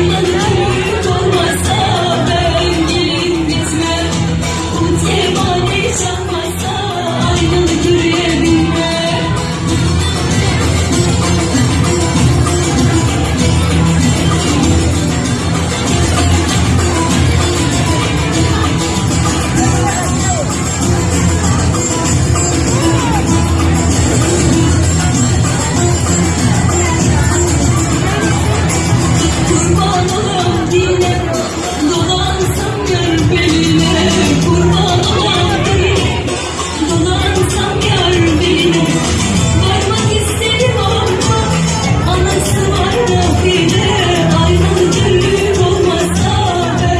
Yeah.